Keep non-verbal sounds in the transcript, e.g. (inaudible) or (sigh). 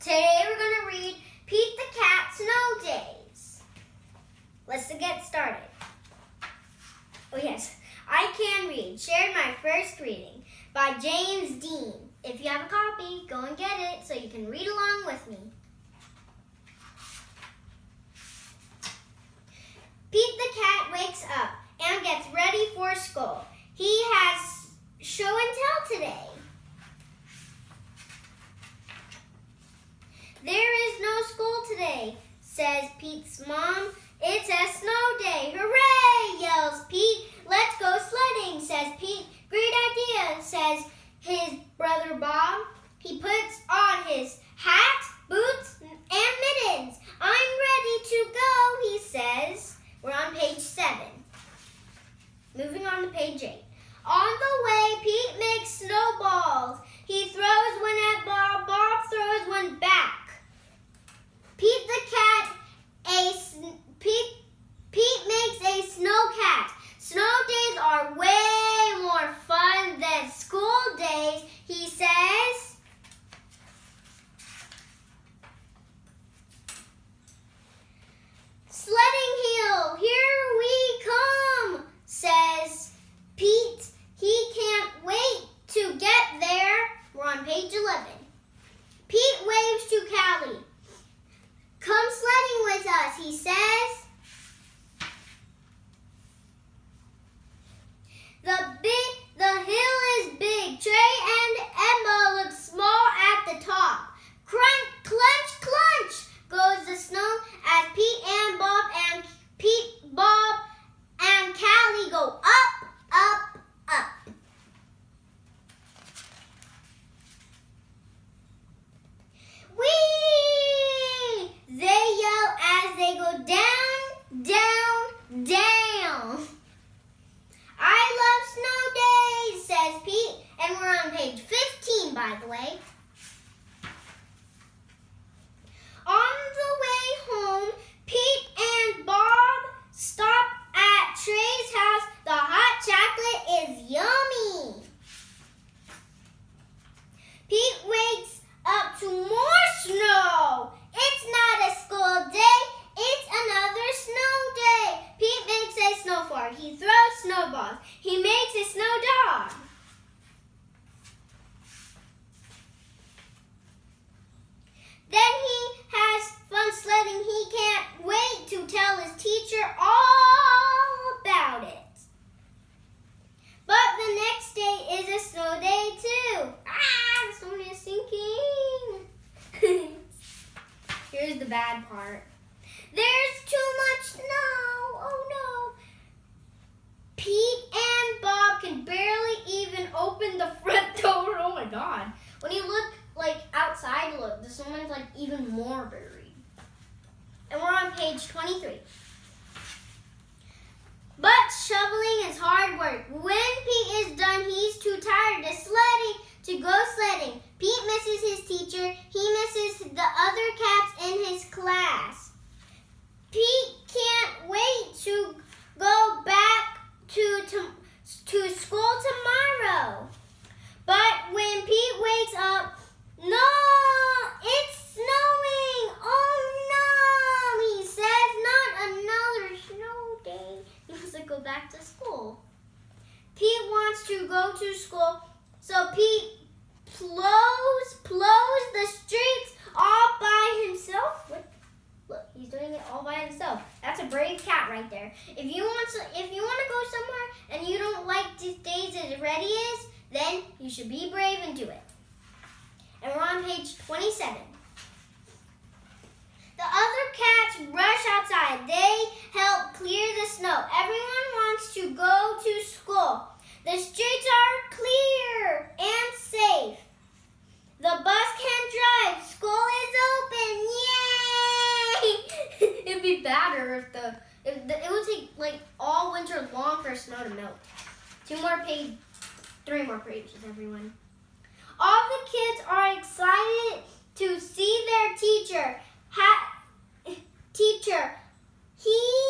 Today we're going to read Pete the Cat Snow Daze. Let's get started. Oh yes, I can read. Shared my first reading by James Dean. If you have a copy, go and get it so you can read along with me. Pete the cat wakes up and gets ready for school. He has show and tell today. There is no school says Pete's mom. It's a snow day. Hooray, yells Pete. Let's go sledding, says Pete. Great idea, says his brother Bob. He puts on his hat, boots, and mittens. I'm ready to go, he says. We're on page seven. Moving on to page eight. On the way, Pete makes snowballs. He throws one at Bob. Bob throws one back. Pete the cat, a Pete, Pete makes a snow cat. Snow days are way more fun than school days, he says. Sledding Hill, here we come, says Pete. He can't wait to get there. We're on page 11. Pete waves to Callie. Come sledding with us, he says. The big the hill is big. Trey and Emma look small at the top. Crunch, clench, clench goes the snow as Pete and Bob and Pete, Bob, and Callie go up, up, up. Whee! They yell as they go down, down, down. I love snow days, says Pete, and we're on page 15, by the way. On the way home, Pete and Bob stop at Trey's house. The hot chocolate is yummy. Pete wakes up to more snow. It's not a school day, it's another snow day. Pete makes a He throws snowballs. He makes a snow dog. Then he has fun sledding. He can't wait to tell his teacher all about it. But the next day is a snow day too. Ah, the snow is sinking. (laughs) Here's the bad part. There's too much snow. Oh no. Pete and Bob can barely even open the front door. Oh my god. When you look like outside, look, the someone's like even more buried. And we're on page 23. But shoveling is hard work. When Pete is done, he's too tired to sledding to go sledding. Pete misses his teacher. He misses the other cats in his class. Pete can't wait to go back to, to, to school tomorrow. But when Pete wakes up, no, it's snowing. Oh no, he says, not another snow day. He wants to go back to school. Pete wants to go to school, so Pete plows, plows the streets all by himself. What? Look, he's doing it all by himself. That's a brave cat right there. If you want to, if you want to go somewhere and you don't like these days as ready is, then you should be brave and do it. And we're on page 27. The other cats rush outside. They help clear the snow. Everyone wants to go The streets are clear and safe. The bus can drive. School is open. Yay! (laughs) It'd be better if the, if the it would take like all winter long for snow to melt. Two more page, three more pages, everyone. All the kids are excited to see their teacher. Ha- (laughs) teacher, he